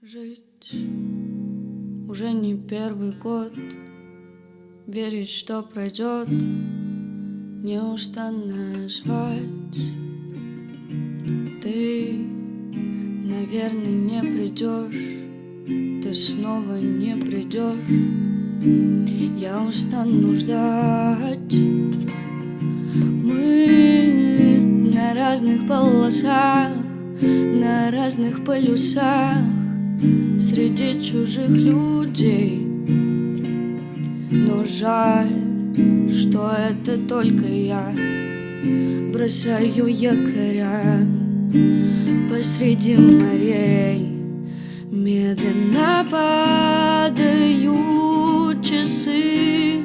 Жить. Уже не первый год Верить, что пройдет. Неустанно звать Ты, наверное, не придешь. Ты снова не придешь. Я устану ждать. Мы на разных полосах На разных полюсах среди чужих людей. Но жаль, что это только я Бросаю якоря посреди морей. Медленно падают часы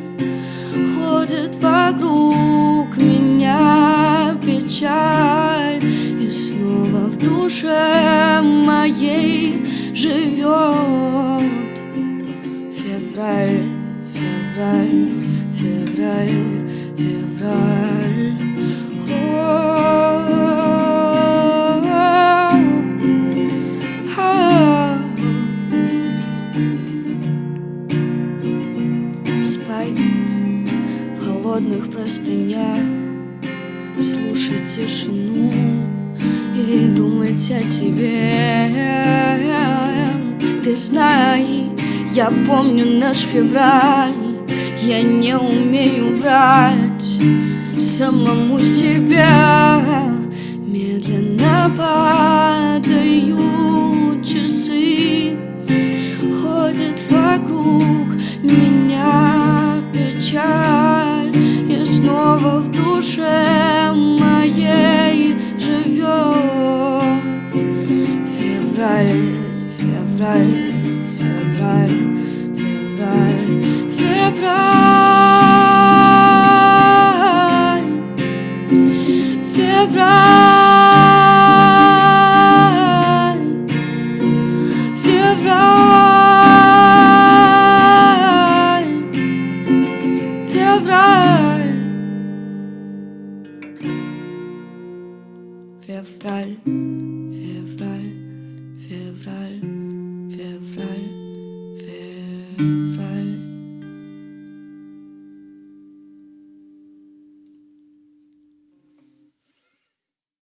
Ходит вокруг меня печаль И снова в душе моей живет. Февраль, февраль, февраль, февраль. Спать в холодных простынях Слушать тишину и думать о тебе ты знай, я помню наш февраль Я не умею врать самому себе февраль, февраль, февраль, февраль, февраль, февраль, февраль, февраль.